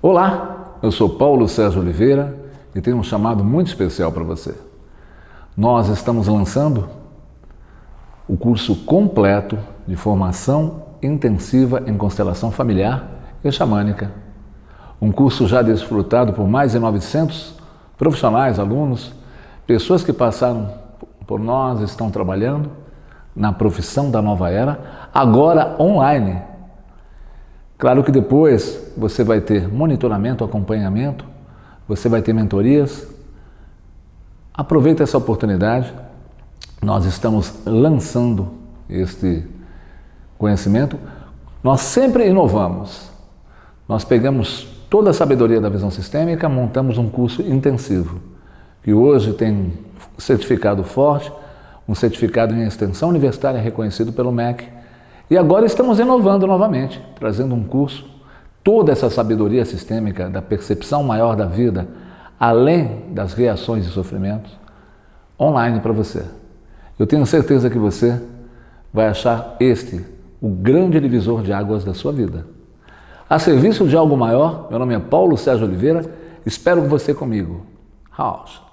Olá, eu sou Paulo Sérgio Oliveira e tenho um chamado muito especial para você. Nós estamos lançando o curso completo de formação intensiva em constelação familiar e xamânica. Um curso já desfrutado por mais de 900 profissionais, alunos, pessoas que passaram por nós, estão trabalhando na profissão da nova era, agora online, Claro que depois você vai ter monitoramento, acompanhamento, você vai ter mentorias. Aproveita essa oportunidade. Nós estamos lançando este conhecimento. Nós sempre inovamos. Nós pegamos toda a sabedoria da visão sistêmica, montamos um curso intensivo, que hoje tem certificado forte, um certificado em extensão universitária reconhecido pelo MEC, e agora estamos inovando novamente, trazendo um curso, toda essa sabedoria sistêmica da percepção maior da vida, além das reações e sofrimentos, online para você. Eu tenho certeza que você vai achar este o grande divisor de águas da sua vida. A serviço de algo maior, meu nome é Paulo Sérgio Oliveira, espero você comigo. House.